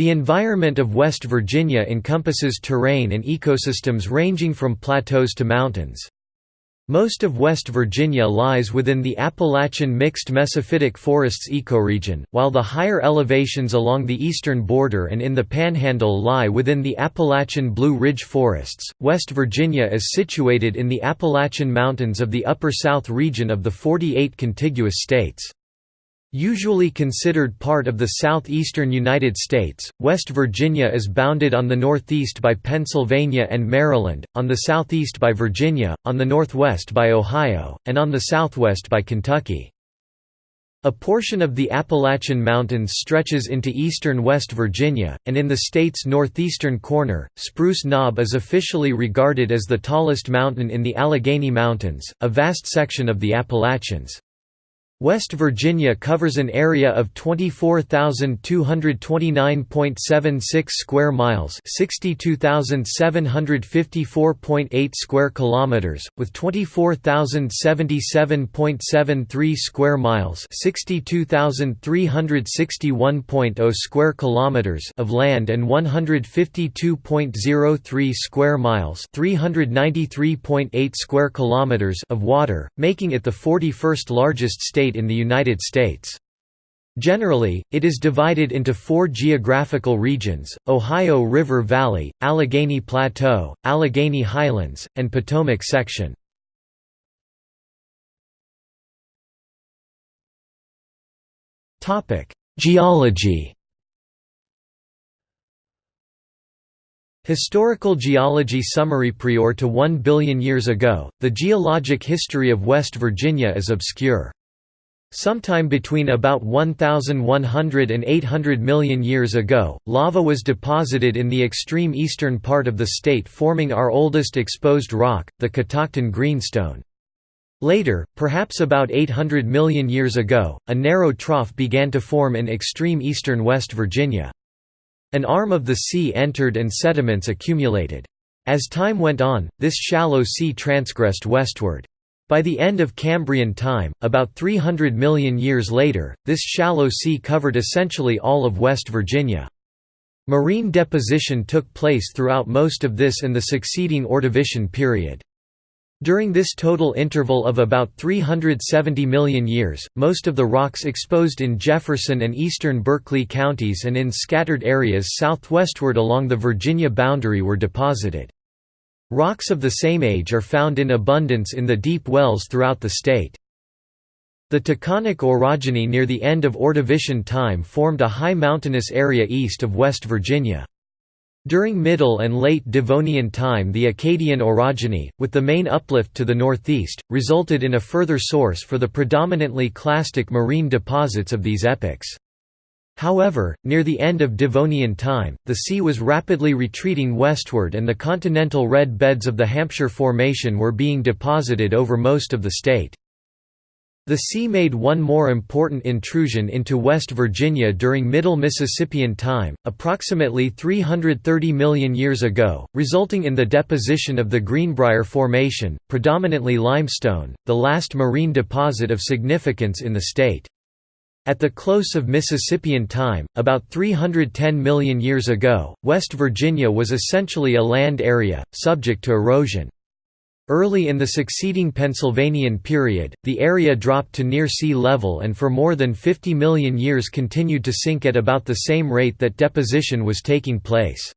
The environment of West Virginia encompasses terrain and ecosystems ranging from plateaus to mountains. Most of West Virginia lies within the Appalachian mixed mesophytic forests ecoregion, while the higher elevations along the eastern border and in the Panhandle lie within the Appalachian Blue Ridge forests. West Virginia is situated in the Appalachian Mountains of the Upper South region of the 48 contiguous states. Usually considered part of the southeastern United States, West Virginia is bounded on the northeast by Pennsylvania and Maryland, on the southeast by Virginia, on the northwest by Ohio, and on the southwest by Kentucky. A portion of the Appalachian Mountains stretches into eastern West Virginia, and in the state's northeastern corner, Spruce Knob is officially regarded as the tallest mountain in the Allegheny Mountains, a vast section of the Appalachians. West Virginia covers an area of 24,229.76 square miles, 62,754.8 square kilometers, with 24,077.73 square miles, 62,361.0 square kilometers of land and 152.03 square miles, 393.8 square kilometers of water, making it the 41st largest state state in the United States. Generally, it is divided into four geographical regions, Ohio River Valley, Allegheny Plateau, Allegheny Highlands, and Potomac section. Geology Historical geology summary Prior to 1 billion years ago, the geologic history of West Virginia is obscure. Sometime between about 1,100 and 800 million years ago, lava was deposited in the extreme eastern part of the state forming our oldest exposed rock, the Catoctin Greenstone. Later, perhaps about 800 million years ago, a narrow trough began to form in extreme eastern West Virginia. An arm of the sea entered and sediments accumulated. As time went on, this shallow sea transgressed westward. By the end of Cambrian time, about 300 million years later, this shallow sea covered essentially all of West Virginia. Marine deposition took place throughout most of this and the succeeding Ordovician period. During this total interval of about 370 million years, most of the rocks exposed in Jefferson and eastern Berkeley counties and in scattered areas southwestward along the Virginia boundary were deposited. Rocks of the same age are found in abundance in the deep wells throughout the state. The Taconic orogeny near the end of Ordovician time formed a high mountainous area east of West Virginia. During Middle and Late Devonian time the Acadian orogeny, with the main uplift to the northeast, resulted in a further source for the predominantly clastic marine deposits of these epochs. However, near the end of Devonian time, the sea was rapidly retreating westward and the continental red beds of the Hampshire Formation were being deposited over most of the state. The sea made one more important intrusion into West Virginia during Middle Mississippian time, approximately 330 million years ago, resulting in the deposition of the Greenbrier Formation, predominantly limestone, the last marine deposit of significance in the state. At the close of Mississippian time, about 310 million years ago, West Virginia was essentially a land area, subject to erosion. Early in the succeeding Pennsylvanian period, the area dropped to near sea level and for more than 50 million years continued to sink at about the same rate that deposition was taking place.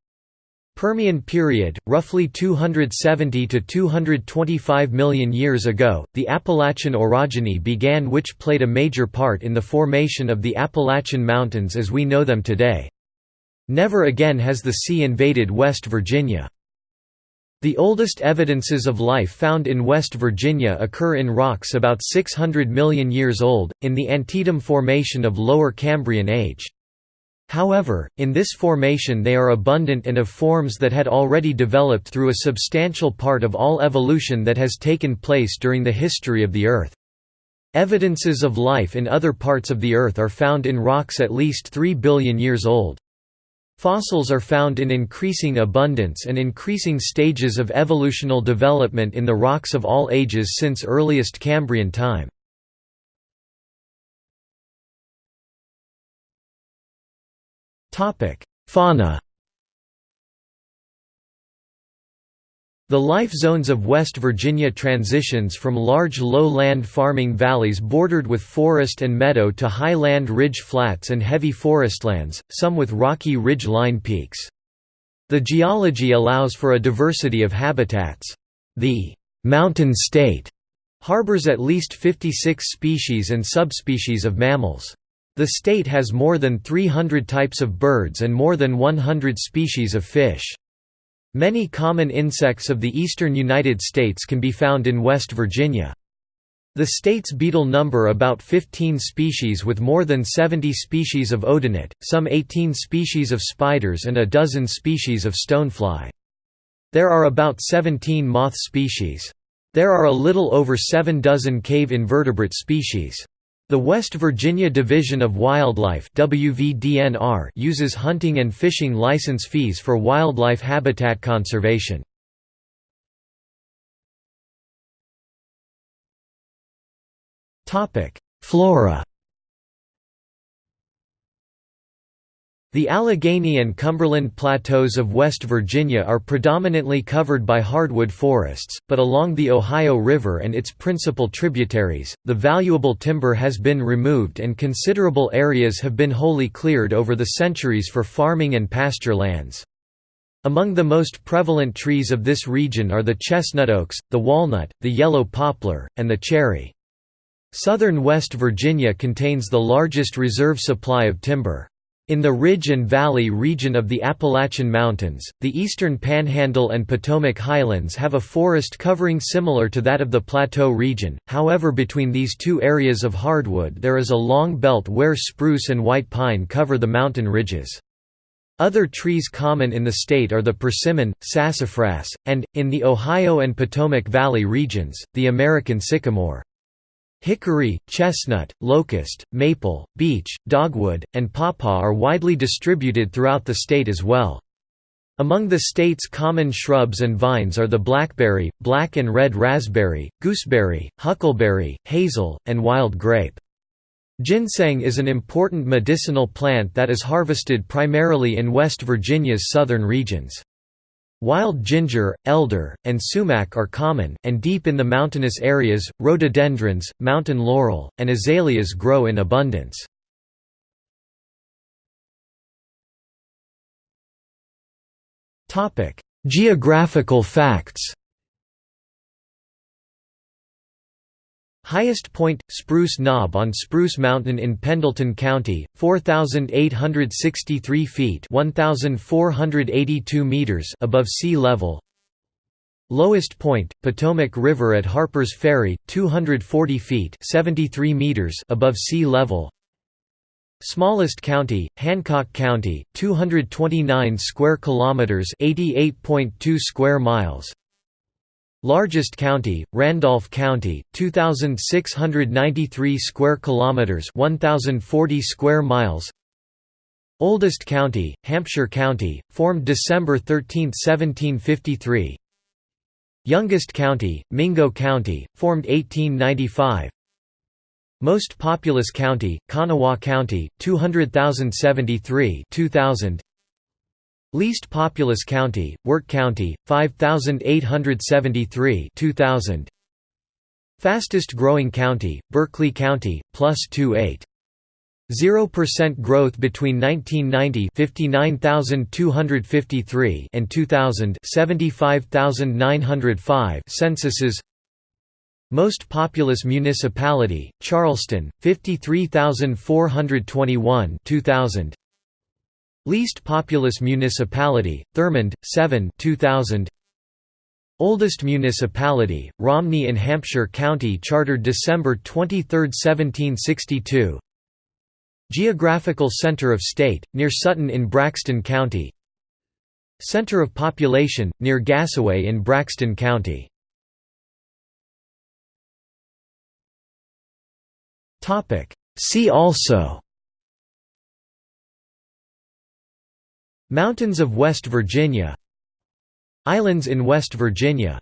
Permian period, roughly 270 to 225 million years ago, the Appalachian orogeny began which played a major part in the formation of the Appalachian Mountains as we know them today. Never again has the sea invaded West Virginia. The oldest evidences of life found in West Virginia occur in rocks about 600 million years old, in the Antietam Formation of Lower Cambrian age. However, in this formation they are abundant and of forms that had already developed through a substantial part of all evolution that has taken place during the history of the Earth. Evidences of life in other parts of the Earth are found in rocks at least 3 billion years old. Fossils are found in increasing abundance and increasing stages of evolutional development in the rocks of all ages since earliest Cambrian time. Fauna The life zones of West Virginia transitions from large low-land farming valleys bordered with forest and meadow to high-land ridge flats and heavy forestlands, some with rocky ridge line peaks. The geology allows for a diversity of habitats. The «mountain state» harbors at least 56 species and subspecies of mammals. The state has more than 300 types of birds and more than 100 species of fish. Many common insects of the eastern United States can be found in West Virginia. The state's beetle number about 15 species with more than 70 species of odonate, some 18 species of spiders and a dozen species of stonefly. There are about 17 moth species. There are a little over seven dozen cave invertebrate species. The West Virginia Division of Wildlife WVDNR uses hunting and fishing license fees for wildlife habitat conservation. Flora The Allegheny and Cumberland Plateaus of West Virginia are predominantly covered by hardwood forests, but along the Ohio River and its principal tributaries, the valuable timber has been removed and considerable areas have been wholly cleared over the centuries for farming and pasture lands. Among the most prevalent trees of this region are the chestnut oaks, the walnut, the yellow poplar, and the cherry. Southern West Virginia contains the largest reserve supply of timber. In the Ridge and Valley region of the Appalachian Mountains, the eastern Panhandle and Potomac Highlands have a forest covering similar to that of the Plateau region, however between these two areas of hardwood there is a long belt where spruce and white pine cover the mountain ridges. Other trees common in the state are the persimmon, sassafras, and, in the Ohio and Potomac Valley regions, the American sycamore. Hickory, chestnut, locust, maple, beech, dogwood, and pawpaw are widely distributed throughout the state as well. Among the state's common shrubs and vines are the blackberry, black and red raspberry, gooseberry, huckleberry, hazel, and wild grape. Ginseng is an important medicinal plant that is harvested primarily in West Virginia's southern regions. Wild ginger, elder, and sumac are common, and deep in the mountainous areas, rhododendrons, mountain laurel, and azaleas grow in abundance. Geographical facts Highest point, Spruce Knob on Spruce Mountain in Pendleton County, 4,863 feet 1,482 meters above sea level Lowest point, Potomac River at Harpers Ferry, 240 feet 73 meters above sea level Smallest county, Hancock County, 229 square kilometers, 88.2 square miles. Largest county, Randolph County, 2693 square kilometers, 1040 square miles. Oldest county, Hampshire County, formed December 13, 1753. Youngest county, Mingo County, formed 1895. Most populous county, Kanawha County, 200,073 2000. Least populous county, Wirt County, 5873 2000. Fastest growing county, Berkeley County, plus 28. 0% growth between 1990 59253 and 2000 75905 censuses Most populous municipality, Charleston, 53421 2000 Least populous municipality, Thurmond, 7 2000. Oldest municipality, Romney in Hampshire County chartered December 23, 1762 Geographical center of state, near Sutton in Braxton County. Center of population, near Gassaway in Braxton County. See also Mountains of West Virginia. Islands in West Virginia.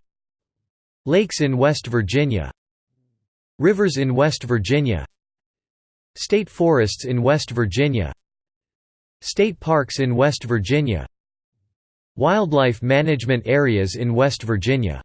Lakes in West Virginia. Rivers in West Virginia. State forests in West Virginia. State parks in West Virginia. Wildlife management areas in West Virginia